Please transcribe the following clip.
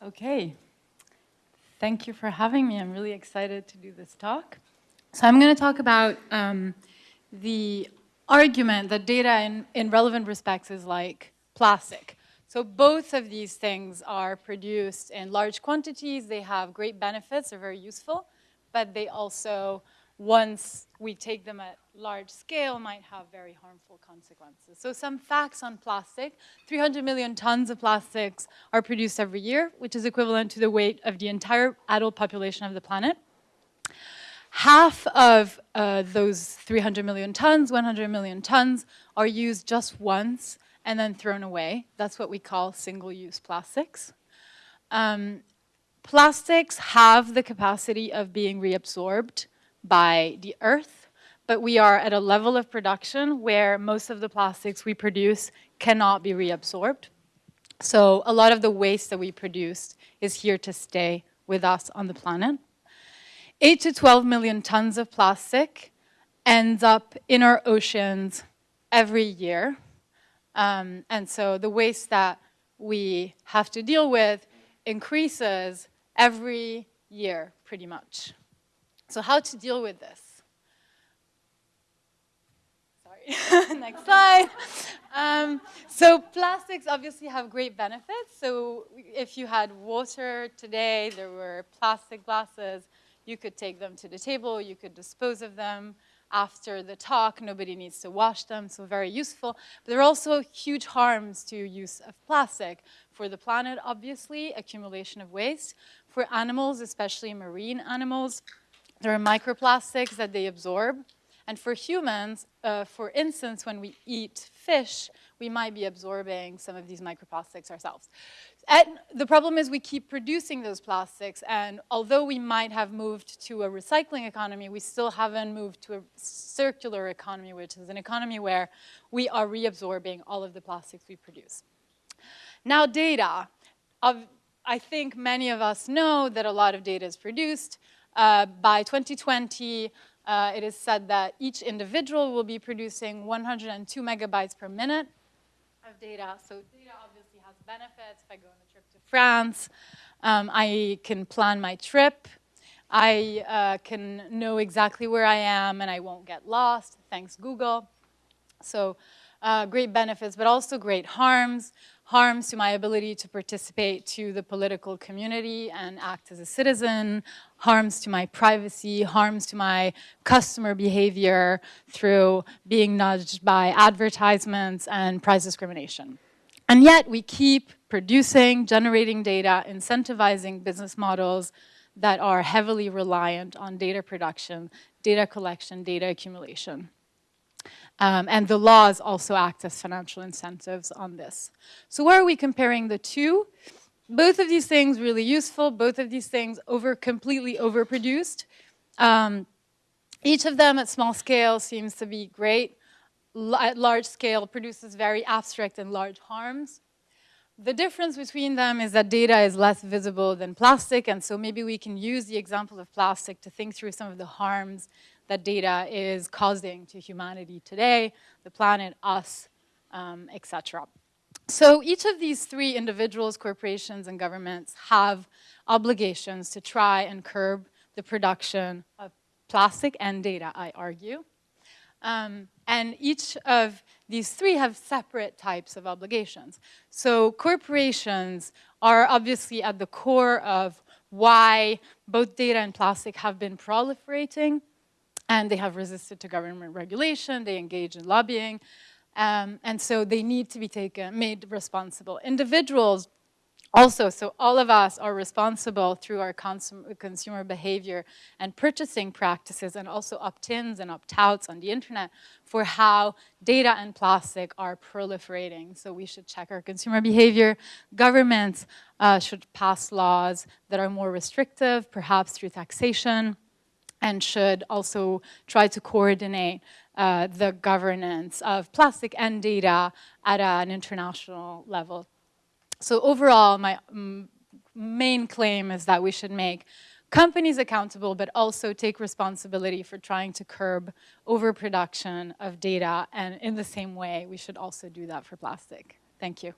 Okay. Thank you for having me. I'm really excited to do this talk. So I'm going to talk about um, the argument that data in, in relevant respects is like plastic. So both of these things are produced in large quantities. They have great benefits, they're very useful, but they also, once we take them at large scale, might have very harmful consequences. So some facts on plastic. 300 million tons of plastics are produced every year, which is equivalent to the weight of the entire adult population of the planet. Half of uh, those 300 million tons, 100 million tons, are used just once and then thrown away. That's what we call single-use plastics. Um, plastics have the capacity of being reabsorbed by the earth, but we are at a level of production where most of the plastics we produce cannot be reabsorbed. So a lot of the waste that we produce is here to stay with us on the planet. 8 to 12 million tons of plastic ends up in our oceans every year. Um, and so the waste that we have to deal with increases every year, pretty much. So how to deal with this? Sorry, next slide. Um, so plastics obviously have great benefits. So if you had water today, there were plastic glasses, you could take them to the table, you could dispose of them after the talk. Nobody needs to wash them, so very useful. But there are also huge harms to use of plastic. For the planet, obviously, accumulation of waste. For animals, especially marine animals, there are microplastics that they absorb. And for humans, uh, for instance, when we eat fish, we might be absorbing some of these microplastics ourselves. And the problem is we keep producing those plastics, and although we might have moved to a recycling economy, we still haven't moved to a circular economy, which is an economy where we are reabsorbing all of the plastics we produce. Now data. I think many of us know that a lot of data is produced. Uh, by 2020, uh, it is said that each individual will be producing 102 megabytes per minute of data. So data obviously has benefits. If I go on a trip to France, um, I can plan my trip. I uh, can know exactly where I am and I won't get lost, thanks Google. So uh, great benefits, but also great harms. Harms to my ability to participate to the political community and act as a citizen, harms to my privacy, harms to my customer behavior through being nudged by advertisements and price discrimination. And yet we keep producing, generating data, incentivizing business models that are heavily reliant on data production, data collection, data accumulation. Um, and the laws also act as financial incentives on this. So where are we comparing the two? Both of these things really useful, both of these things over completely overproduced. Um, each of them at small scale seems to be great. L at large scale produces very abstract and large harms. The difference between them is that data is less visible than plastic, and so maybe we can use the example of plastic to think through some of the harms that data is causing to humanity today, the planet, us, um, etc. So each of these three individuals, corporations, and governments have obligations to try and curb the production of plastic and data, I argue. Um, and each of these three have separate types of obligations. So corporations are obviously at the core of why both data and plastic have been proliferating and they have resisted to government regulation, they engage in lobbying, um, and so they need to be taken, made responsible. Individuals also, so all of us are responsible through our consum consumer behavior and purchasing practices and also opt-ins and opt-outs on the internet for how data and plastic are proliferating. So we should check our consumer behavior. Governments uh, should pass laws that are more restrictive, perhaps through taxation and should also try to coordinate uh, the governance of plastic and data at an international level. So overall, my main claim is that we should make companies accountable, but also take responsibility for trying to curb overproduction of data. And in the same way, we should also do that for plastic. Thank you.